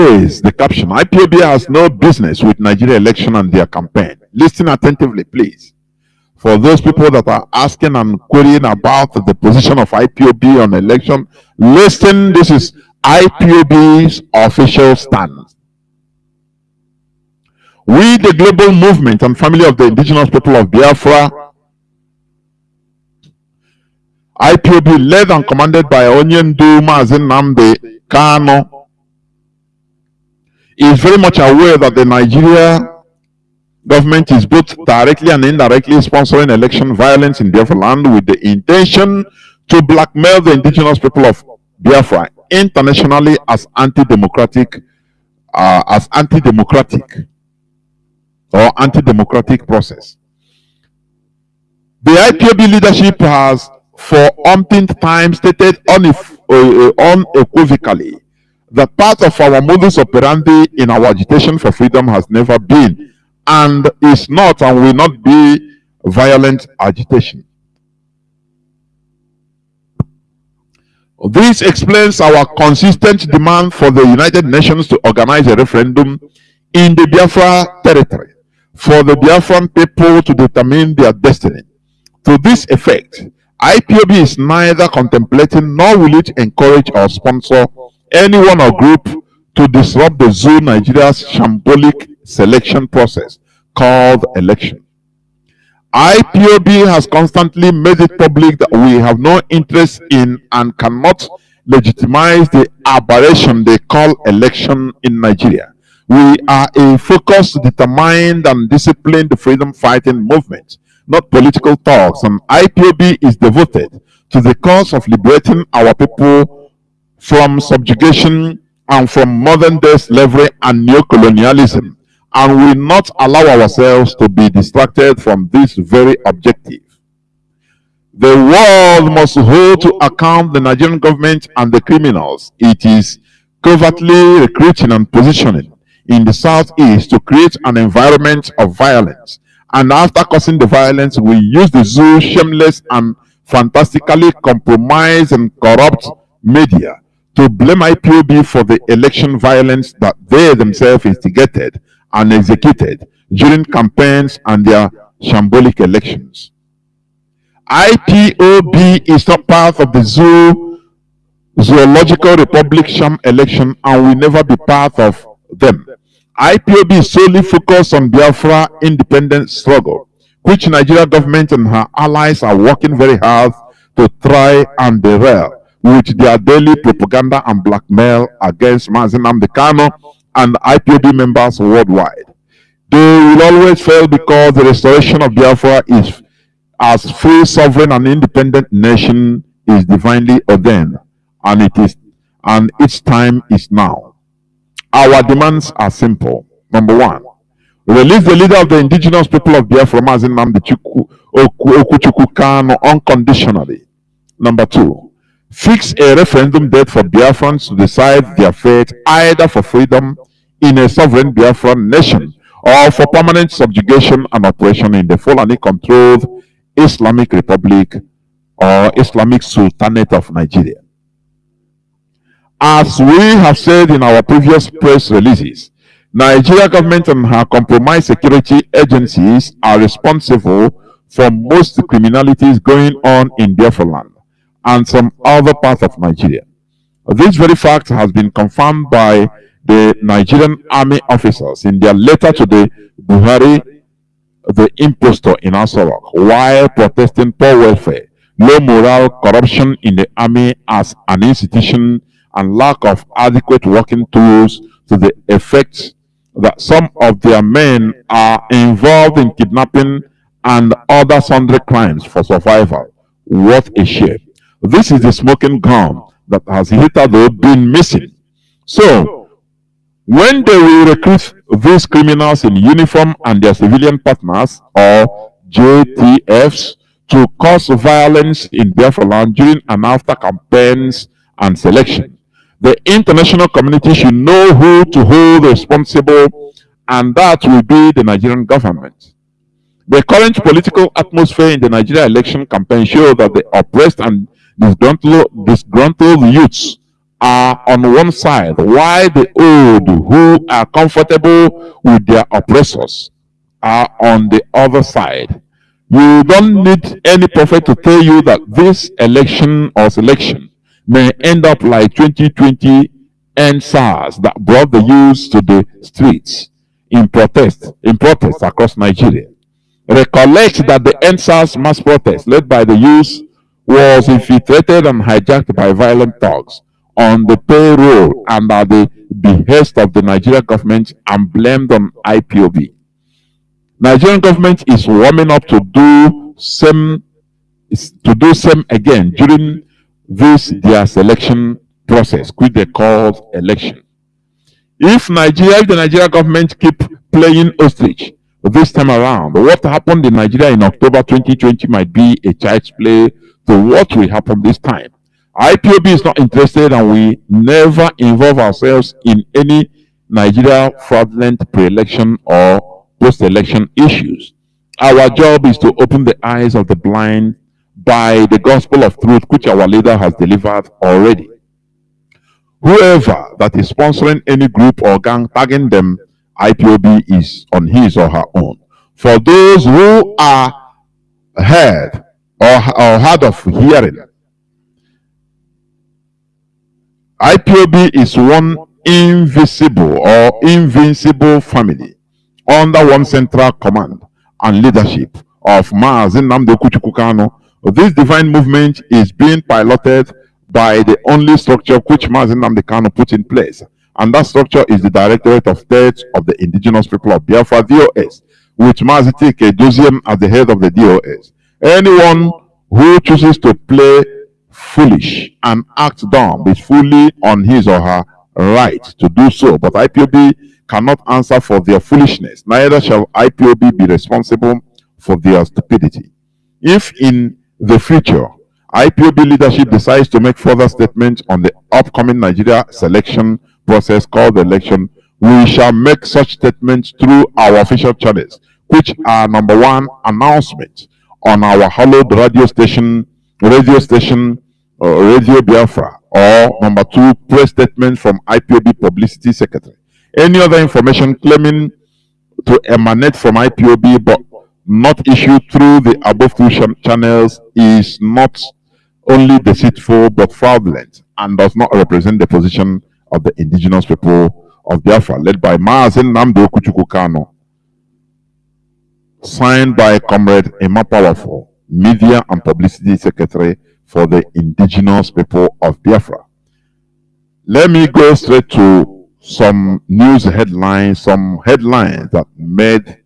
is the caption. IPOB has no business with Nigeria election and their campaign. Listen attentively, please. For those people that are asking and querying about the position of IPOB on election, listen, this is IPOB's official stand. We, the global movement and family of the indigenous people of Biafra, IPOB led and commanded by Onyendu Mazi Nnamdi Kanu, is very much aware that the Nigeria government is both directly and indirectly sponsoring election violence in Biafra land with the intention to blackmail the indigenous people of Biafra internationally as anti-democratic, uh, as anti-democratic or anti-democratic process. The IPOB leadership has for umpteenth time stated unif uh, unequivocally that part of our modus operandi in our agitation for freedom has never been and is not and will not be violent agitation. This explains our consistent demand for the United Nations to organize a referendum in the Biafra territory for the Biafran people to determine their destiny. To this effect, IPOB is neither contemplating nor will it encourage or sponsor anyone or group to disrupt the zoo Nigeria's shambolic selection process called election. IPOB has constantly made it public that we have no interest in and cannot legitimize the aberration they call election in Nigeria. We are a focused, determined, and disciplined freedom fighting movement, not political talks. And IPOB is devoted to the cause of liberating our people from subjugation and from modern day slavery and neocolonialism, and we will not allow ourselves to be distracted from this very objective. The world must hold to account the Nigerian government and the criminals it is covertly recruiting and positioning in the southeast to create an environment of violence. And after causing the violence, we use the zoo shameless and fantastically compromised and corrupt media to blame IPOB for the election violence that they themselves instigated and executed during campaigns and their shambolic elections. IPOB is not part of the zoo zoological republic sham election and will never be part of them. IPOB is solely focused on Biafra independence struggle, which Nigeria government and her allies are working very hard to try and derail with their daily propaganda and blackmail against Mazi Nnamdi Kanu and IPOB members worldwide. They will always fail because the restoration of Biafra is as free, sovereign, and independent nation is divinely ordained, and it is and its time is now. Our demands are simple. Number one, release the leader of the indigenous people of Biafra, Mazi Nnamdi Okuchukwu Kanu, unconditionally. Number two, fix a referendum date for Biafrans to decide their fate either for freedom in a sovereign Biafran nation or for permanent subjugation and oppression in the Fulani-controlled Islamic Republic or Islamic Sultanate of Nigeria. As we have said in our previous press releases, Nigeria government and her compromised security agencies are responsible for most criminalities going on in Biafra land and some other parts of Nigeria. This very fact has been confirmed by the Nigerian army officers in their letter to the Buhari, the impostor in Aso Rock, while protesting poor welfare, low morale, corruption in the army as an institution and lack of adequate working tools to the effect that some of their men are involved in kidnapping and other sundry crimes for survival. What a shame. This is the smoking gun that has hitherto been missing. So, when they will recruit these criminals in uniform and their civilian partners or JTFs to cause violence in Biafra during and after campaigns and selection, the international community should know who to hold responsible, and that will be the Nigerian government. The current political atmosphere in the Nigeria election campaign shows that the oppressed and disgruntled, disgruntled youths are on one side, while the old who are comfortable with their oppressors are on the other side. You don't need any prophet to tell you that this election or selection may end up like 2020 EndSARS that brought the youths to the streets in protest, in protest across Nigeria. Recollect that the EndSARS mass protest led by the youth was infiltrated and hijacked by violent thugs on the payroll and at the behest of the Nigerian government and blamed on IPOB. Nigerian government is warming up to do same to do same again during this their selection process, which they call election. If Nigeria, if the Nigerian government keep playing ostrich this time around, what happened in Nigeria in October 2020 might be a child's play to what will happen this time. IPOB is not interested and we never involve ourselves in any Nigeria fraudulent pre-election or post-election issues. Our job is to open the eyes of the blind by the gospel of truth which our leader has delivered already. Whoever that is sponsoring any group or gang tagging them, IPOB is on his or her own. For those who are heard or, or hard of hearing, IPOB is one invisible or invincible family under one central command and leadership of Mazi Nnamdi Okuchukwu This divine movement is being piloted by the only structure which Mazi Nnamdi Kanu put in place. And that structure is the Directorate of State of the Indigenous People of Biafra, DOS, with Mazi Chika Edoziem as the head of the DOS. Anyone who chooses to play foolish and act dumb is fully on his or her right to do so. But IPOB cannot answer for their foolishness. Neither shall IPOB be responsible for their stupidity. If in the future IPOB leadership decides to make further statements on the upcoming Nigeria selection process called the election, we shall make such statements through our official channels, which are number one, announcements on our hallowed radio station, radio station, uh, Radio Biafra, or number two, press statement from IPOB Publicity Secretary. Any other information claiming to emanate from IPOB but not issued through the above two channels is not only deceitful but fraudulent and does not represent the position of the indigenous people of Biafra, led by Mazi Nnamdi Okuchukwu Kanu, signed by Comrade Emma Powerful, Media and Publicity Secretary for the indigenous people of Biafra. Let me go straight to some news headlines, some headlines that made